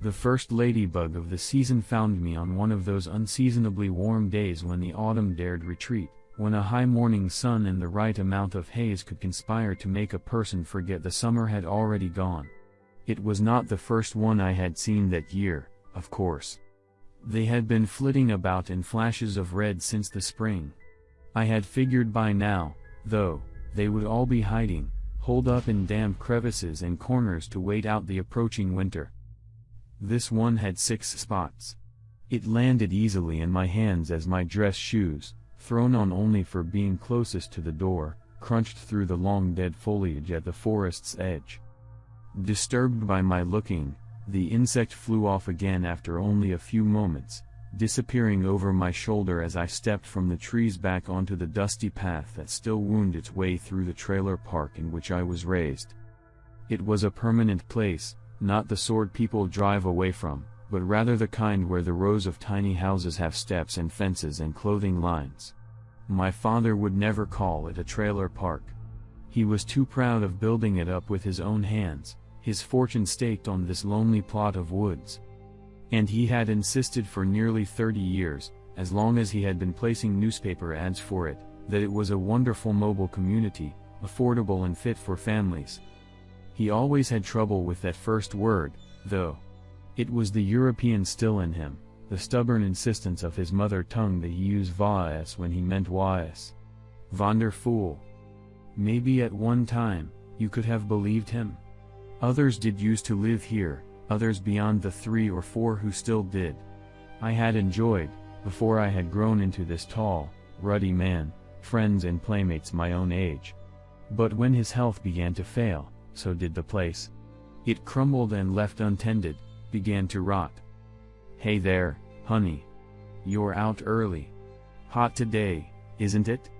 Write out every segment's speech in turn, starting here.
The first ladybug of the season found me on one of those unseasonably warm days when the autumn dared retreat, when a high morning sun and the right amount of haze could conspire to make a person forget the summer had already gone. It was not the first one I had seen that year, of course. They had been flitting about in flashes of red since the spring. I had figured by now, though, they would all be hiding, holed up in damp crevices and corners to wait out the approaching winter. This one had six spots. It landed easily in my hands as my dress shoes, thrown on only for being closest to the door, crunched through the long dead foliage at the forest's edge. Disturbed by my looking, the insect flew off again after only a few moments, disappearing over my shoulder as I stepped from the trees back onto the dusty path that still wound its way through the trailer park in which I was raised. It was a permanent place, not the sort people drive away from, but rather the kind where the rows of tiny houses have steps and fences and clothing lines. My father would never call it a trailer park. He was too proud of building it up with his own hands, his fortune staked on this lonely plot of woods. And he had insisted for nearly 30 years, as long as he had been placing newspaper ads for it, that it was a wonderful mobile community, affordable and fit for families. He always had trouble with that first word, though. It was the European still in him, the stubborn insistence of his mother tongue that he used vas when he meant was. Wonderful. Maybe at one time, you could have believed him. Others did used to live here, others beyond the three or four who still did. I had enjoyed, before I had grown into this tall, ruddy man, friends and playmates my own age. But when his health began to fail, so did the place. It crumbled and left untended, began to rot. Hey there, honey. You're out early. Hot today, isn't it?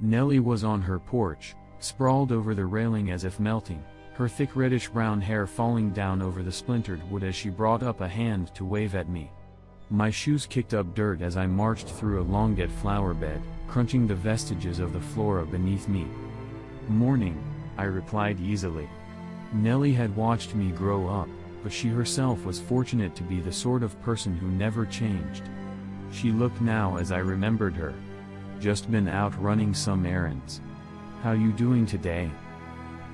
Nellie was on her porch, sprawled over the railing as if melting, her thick reddish-brown hair falling down over the splintered wood as she brought up a hand to wave at me. My shoes kicked up dirt as I marched through a long dead flower bed, crunching the vestiges of the flora beneath me. Morning, I replied easily. Nellie had watched me grow up, but she herself was fortunate to be the sort of person who never changed. She looked now as I remembered her. Just been out running some errands. How you doing today?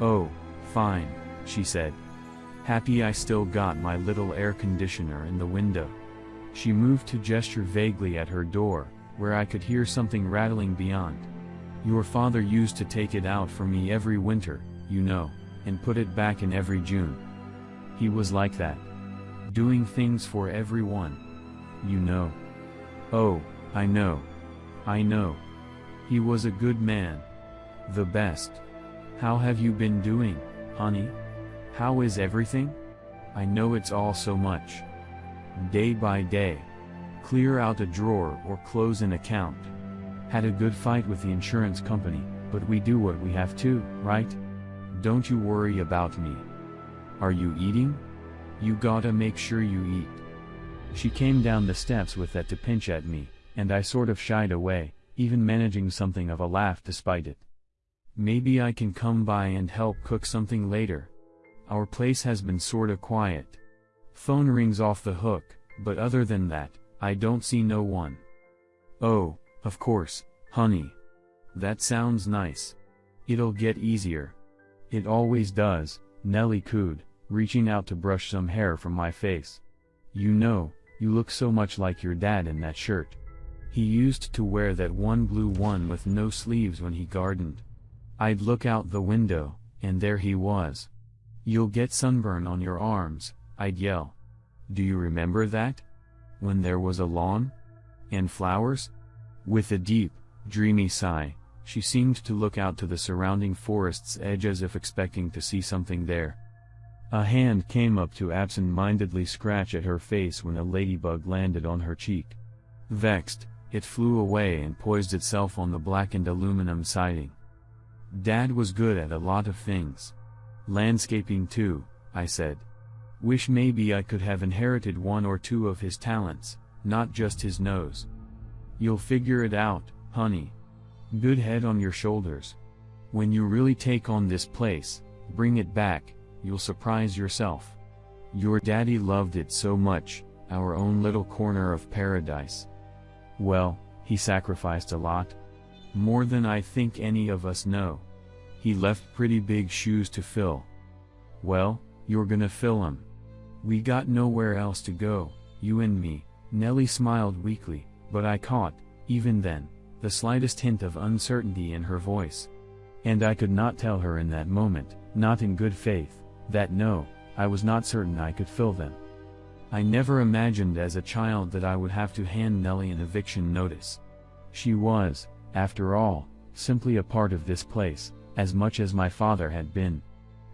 Oh, fine, she said. Happy I still got my little air conditioner in the window. She moved to gesture vaguely at her door, where I could hear something rattling beyond. Your father used to take it out for me every winter, you know, and put it back in every June. He was like that. Doing things for everyone. You know. Oh, I know. I know. He was a good man. The best. How have you been doing, honey? How is everything? I know it's all so much. Day by day. Clear out a drawer or close an account. Had a good fight with the insurance company, but we do what we have to, right? Don't you worry about me. Are you eating? You gotta make sure you eat. She came down the steps with that to pinch at me, and I sort of shied away, even managing something of a laugh despite it. Maybe I can come by and help cook something later. Our place has been sorta quiet. Phone rings off the hook, but other than that, I don't see no one. Oh, of course, honey. That sounds nice. It'll get easier. It always does, Nellie cooed, reaching out to brush some hair from my face. You know, you look so much like your dad in that shirt. He used to wear that one blue one with no sleeves when he gardened. I'd look out the window, and there he was. You'll get sunburn on your arms, I'd yell. Do you remember that? When there was a lawn? And flowers? With a deep, dreamy sigh, she seemed to look out to the surrounding forest's edge as if expecting to see something there. A hand came up to absent-mindedly scratch at her face when a ladybug landed on her cheek. Vexed, it flew away and poised itself on the blackened aluminum siding. Dad was good at a lot of things. Landscaping too, I said. Wish maybe I could have inherited one or two of his talents, not just his nose. You'll figure it out, honey. Good head on your shoulders. When you really take on this place, bring it back, you'll surprise yourself. Your daddy loved it so much, our own little corner of paradise. Well, he sacrificed a lot. More than I think any of us know. He left pretty big shoes to fill. Well, you're gonna fill 'em. We got nowhere else to go, you and me. Nellie smiled weakly, but I caught, even then, the slightest hint of uncertainty in her voice. And I could not tell her in that moment, not in good faith, that no, I was not certain I could fill them. I never imagined as a child that I would have to hand Nellie an eviction notice. She was, after all, simply a part of this place, as much as my father had been.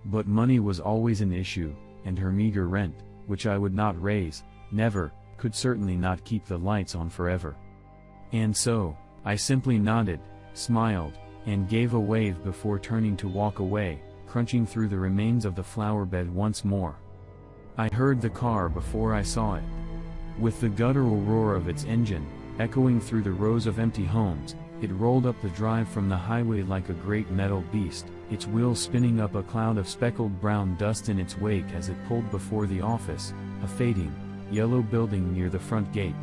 But money was always an issue, and her meager rent, which I would not raise, never, could certainly not keep the lights on forever. And so, I simply nodded, smiled, and gave a wave before turning to walk away, crunching through the remains of the flower bed once more. I heard the car before I saw it. With the guttural roar of its engine, echoing through the rows of empty homes, it rolled up the drive from the highway like a great metal beast, its wheels spinning up a cloud of speckled brown dust in its wake as it pulled before the office, a fading, yellow building near the front gate.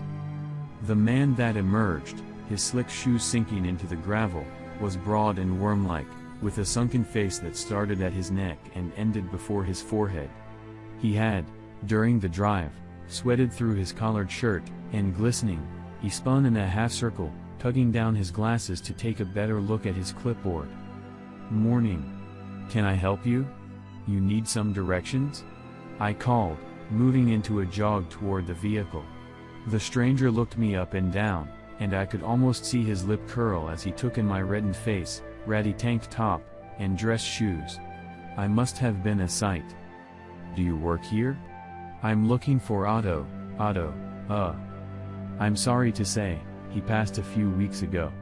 The man that emerged, his slick shoes sinking into the gravel, was broad and worm-like, with a sunken face that started at his neck and ended before his forehead. He had, during the drive, sweated through his collared shirt, and glistening, he spun in a half-circle, tugging down his glasses to take a better look at his clipboard. Morning. Can I help you? You need some directions? I called, moving into a jog toward the vehicle. The stranger looked me up and down, and I could almost see his lip curl as he took in my reddened face, ratty tank top, and dress shoes. I must have been a sight. Do you work here? I'm looking for Otto, Otto, uh. I'm sorry to say, he passed a few weeks ago.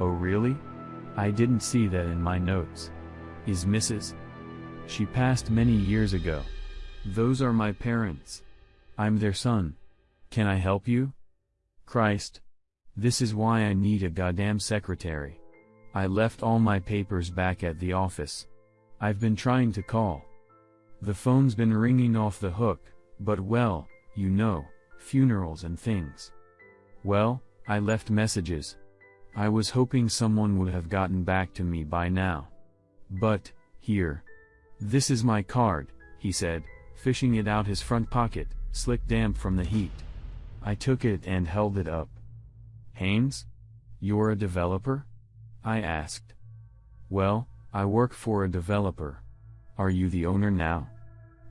Oh really? I didn't see that in my notes. Is Mrs. She passed many years ago. Those are my parents. I'm their son. Can I help you? Christ. This is why I need a goddamn secretary. I left all my papers back at the office. I've been trying to call. The phone's been ringing off the hook, but well, you know, funerals and things. Well, I left messages. I was hoping someone would have gotten back to me by now. But, here. This is my card, he said, fishing it out his front pocket, slick damp from the heat. I took it and held it up. Haynes? You're a developer? I asked. Well, I work for a developer. Are you the owner now?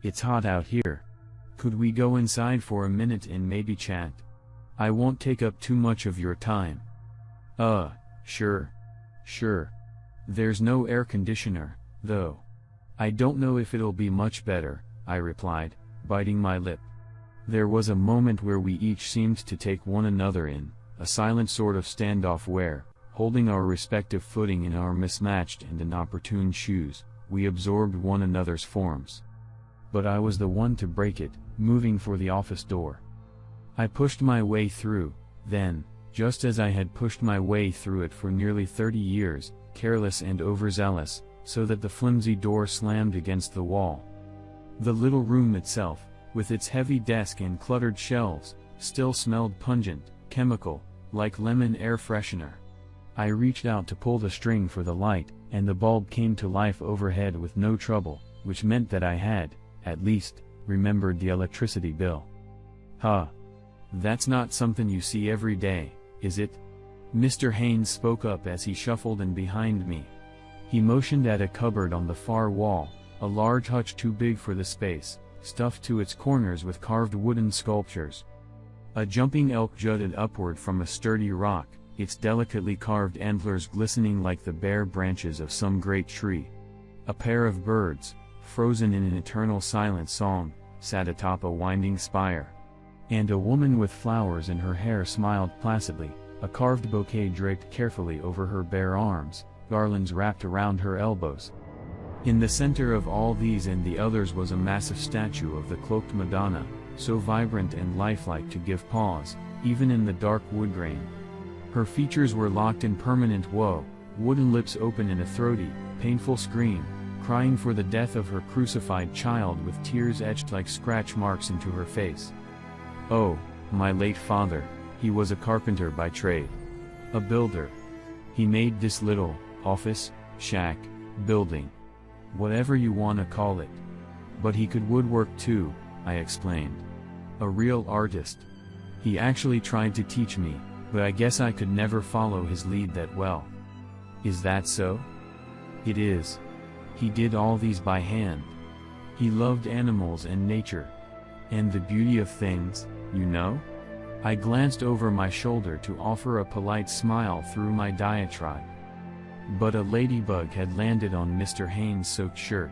It's hot out here. Could we go inside for a minute and maybe chat? I won't take up too much of your time. Uh, sure. Sure. There's no air conditioner, though. I don't know if it'll be much better, I replied, biting my lip. There was a moment where we each seemed to take one another in, a silent sort of standoff where, holding our respective footing in our mismatched and inopportune shoes, we absorbed one another's forms. But I was the one to break it, moving for the office door. I pushed my way through, then, just as I had pushed my way through it for nearly 30 years, careless and overzealous, so that the flimsy door slammed against the wall. The little room itself, with its heavy desk and cluttered shelves, still smelled pungent, chemical, like lemon air freshener. I reached out to pull the string for the light, and the bulb came to life overhead with no trouble, which meant that I had, at least, remembered the electricity bill. Huh. That's not something you see every day, is it? Mr. Haynes spoke up as he shuffled in behind me. He motioned at a cupboard on the far wall, a large hutch too big for the space, stuffed to its corners with carved wooden sculptures. A jumping elk jutted upward from a sturdy rock, its delicately carved antlers glistening like the bare branches of some great tree. A pair of birds, frozen in an eternal silent song, sat atop a winding spire. And a woman with flowers in her hair smiled placidly, a carved bouquet draped carefully over her bare arms, garlands wrapped around her elbows. In the center of all these and the others was a massive statue of the cloaked Madonna, so vibrant and lifelike to give pause, even in the dark wood grain. Her features were locked in permanent woe, wooden lips open in a throaty, painful scream, crying for the death of her crucified child with tears etched like scratch marks into her face. Oh, my late father, he was a carpenter by trade. A builder. He made this little, office, shack, building. Whatever you wanna call it. But he could woodwork too, I explained. A real artist. He actually tried to teach me, but I guess I could never follow his lead that well. Is that so? It is. He did all these by hand. He loved animals and nature. And the beauty of things, you know? I glanced over my shoulder to offer a polite smile through my diatribe. But a ladybug had landed on Mr. Haynes' soaked shirt.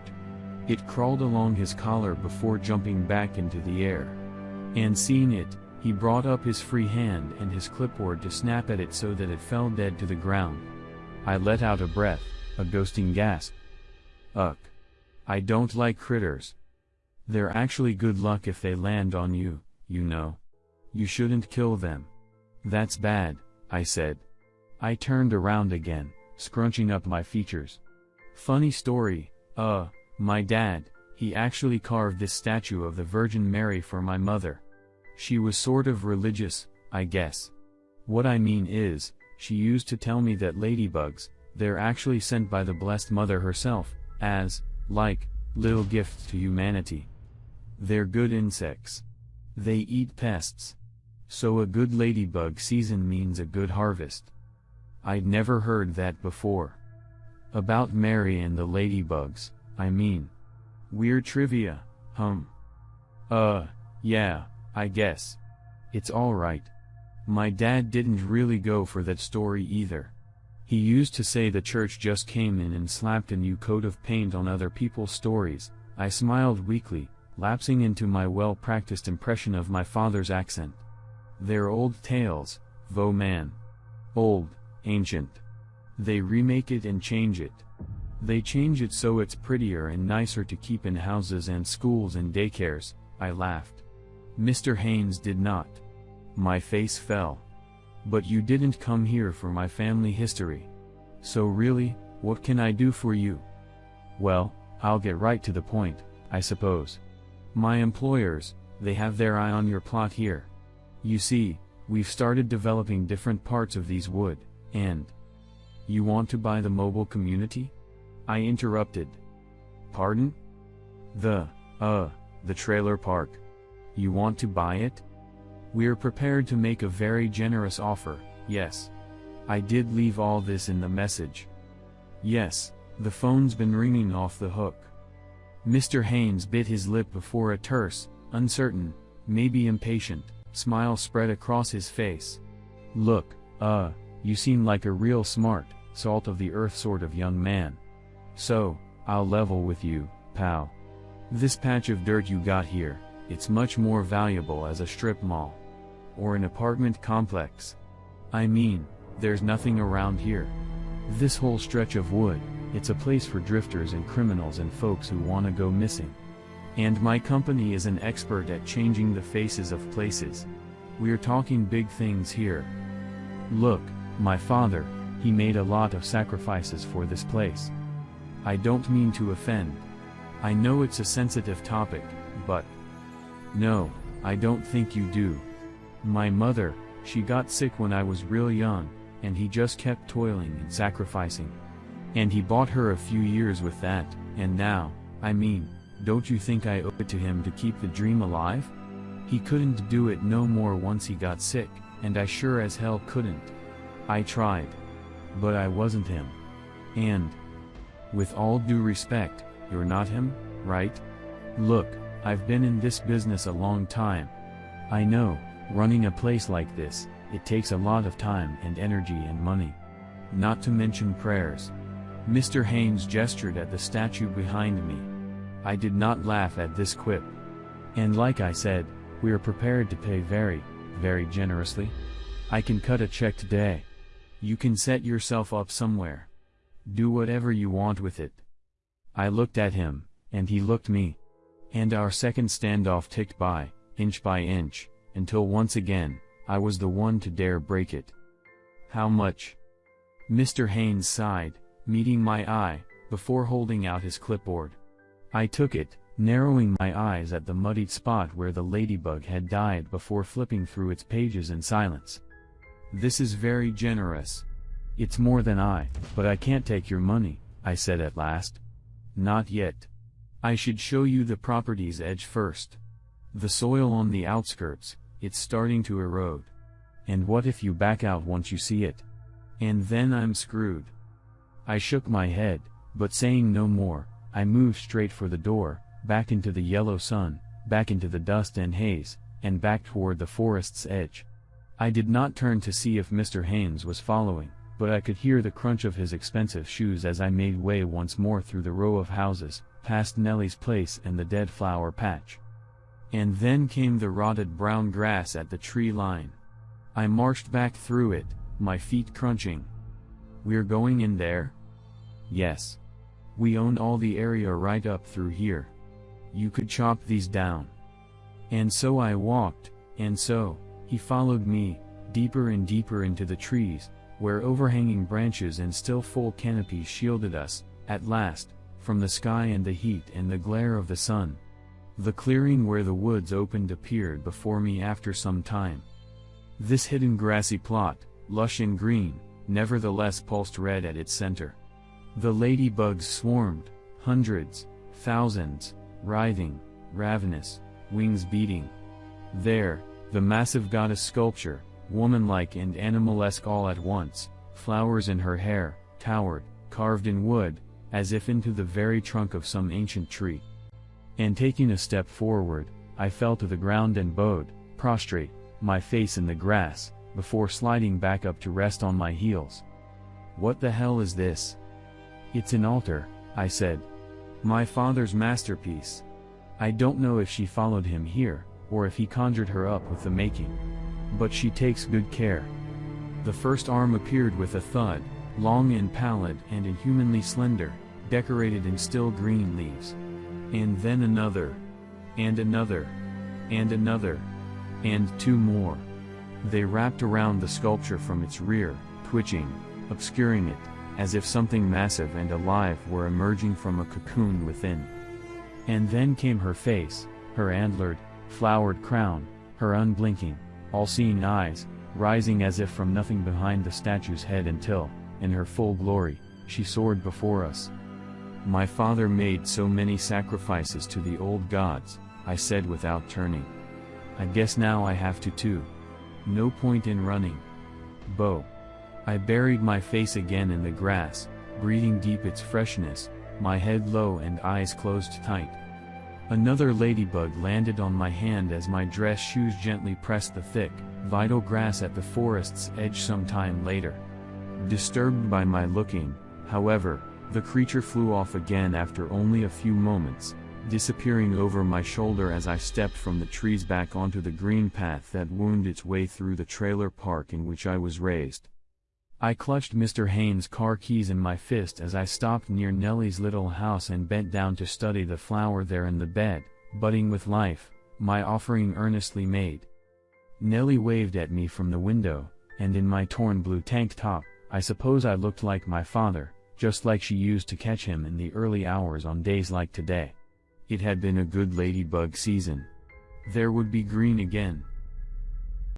It crawled along his collar before jumping back into the air. And seeing it, he brought up his free hand and his clipboard to snap at it so that it fell dead to the ground. I let out a breath, a ghosting gasp. Ugh. I don't like critters. They're actually good luck if they land on you, you know. You shouldn't kill them. That's bad, I said. I turned around again, scrunching up my features. Funny story, uh, my dad, he actually carved this statue of the Virgin Mary for my mother. She was sort of religious, I guess. What I mean is, she used to tell me that ladybugs, they're actually sent by the Blessed Mother herself, as, like, little gifts to humanity. They're good insects. They eat pests. So a good ladybug season means a good harvest. I'd never heard that before. About Mary and the ladybugs, I mean. Weird trivia, hum. Uh, yeah, I guess. It's alright. My dad didn't really go for that story either. He used to say the church just came in and slapped a new coat of paint on other people's stories. I smiled weakly, lapsing into my well-practiced impression of my father's accent. They're old tales, vo man. Old, ancient. They remake it and change it. They change it so it's prettier and nicer to keep in houses and schools and daycares, I laughed. Mr. Haynes did not. My face fell. But you didn't come here for my family history. So really, what can I do for you? Well, I'll get right to the point, I suppose. My employers, they have their eye on your plot here. You see, we've started developing different parts of these wood, and... You want to buy the mobile community? I interrupted. Pardon? The, uh, the trailer park. You want to buy it? We're prepared to make a very generous offer, yes. I did leave all this in the message. Yes, the phone's been ringing off the hook. Mr. Haynes bit his lip before a terse, uncertain, maybe impatient, smile spread across his face. Look, uh, you seem like a real smart, salt of the earth sort of young man. So, I'll level with you, pal. This patch of dirt you got here, it's much more valuable as a strip mall. Or an apartment complex. I mean, there's nothing around here. This whole stretch of wood, it's a place for drifters and criminals and folks who wanna go missing. And my company is an expert at changing the faces of places. We're talking big things here. Look, my father, he made a lot of sacrifices for this place. I don't mean to offend. I know it's a sensitive topic, but no, I don't think you do. My mother, she got sick when I was real young, and he just kept toiling and sacrificing. And he bought her a few years with that, and now, I mean, don't you think I owe it to him to keep the dream alive? He couldn't do it no more once he got sick, and I sure as hell couldn't. I tried. But I wasn't him. And, with all due respect, you're not him, right? Look, I've been in this business a long time. I know, running a place like this, it takes a lot of time and energy and money. Not to mention prayers. Mr. Haynes gestured at the statue behind me. I did not laugh at this quip. And like I said, we are prepared to pay very, very generously. I can cut a check today. You can set yourself up somewhere. Do whatever you want with it. I looked at him, and he looked me. And our second standoff ticked by, inch by inch, until once again, I was the one to dare break it. How much? Mr. Haynes sighed, meeting my eye, before holding out his clipboard. I took it, narrowing my eyes at the muddied spot where the ladybug had died before flipping through its pages in silence. This is very generous. It's more than I, but I can't take your money, I said at last. Not yet. I should show you the property's edge first. The soil on the outskirts, it's starting to erode. And what if you back out once you see it? And then I'm screwed. I shook my head, but saying no more, I moved straight for the door, back into the yellow sun, back into the dust and haze, and back toward the forest's edge. I did not turn to see if Mr. Haynes was following, but I could hear the crunch of his expensive shoes as I made way once more through the row of houses, past Nellie's place and the dead flower patch. And then came the rotted brown grass at the tree line. I marched back through it, my feet crunching. We're going in there? Yes. We own all the area right up through here. You could chop these down. And so I walked, and so, he followed me, deeper and deeper into the trees, where overhanging branches and still full canopies shielded us, at last, from the sky and the heat and the glare of the sun. The clearing where the woods opened appeared before me after some time. This hidden grassy plot, lush and green, nevertheless pulsed red at its center. The ladybugs swarmed, hundreds, thousands, writhing, ravenous, wings beating. There, the massive goddess sculpture, womanlike and animalesque all at once, flowers in her hair, towered, carved in wood, as if into the very trunk of some ancient tree. And taking a step forward, I fell to the ground and bowed, prostrate, my face in the grass, before sliding back up to rest on my heels. What the hell is this? It's an altar, I said. My father's masterpiece. I don't know if she followed him here, or if he conjured her up with the making. But she takes good care. The first arm appeared with a thud, long and pallid and inhumanly slender, decorated in still green leaves. And then another. And another. And another. And two more. They wrapped around the sculpture from its rear, twitching, obscuring it, as if something massive and alive were emerging from a cocoon within. And then came her face, her antlered, flowered crown, her unblinking, all-seeing eyes, rising as if from nothing behind the statue's head until, in her full glory, she soared before us. My father made so many sacrifices to the old gods, I said without turning. I guess now I have to too. No point in running. Bo. I buried my face again in the grass, breathing deep its freshness, my head low and eyes closed tight. Another ladybug landed on my hand as my dress shoes gently pressed the thick, vital grass at the forest's edge some time later. Disturbed by my looking, however, the creature flew off again after only a few moments, disappearing over my shoulder as I stepped from the trees back onto the green path that wound its way through the trailer park in which I was raised. I clutched Mr. Haynes' car keys in my fist as I stopped near Nellie's little house and bent down to study the flower there in the bed, budding with life, my offering earnestly made. Nellie waved at me from the window, and in my torn blue tank top, I suppose I looked like my father, just like she used to catch him in the early hours on days like today. It had been a good ladybug season. There would be green again.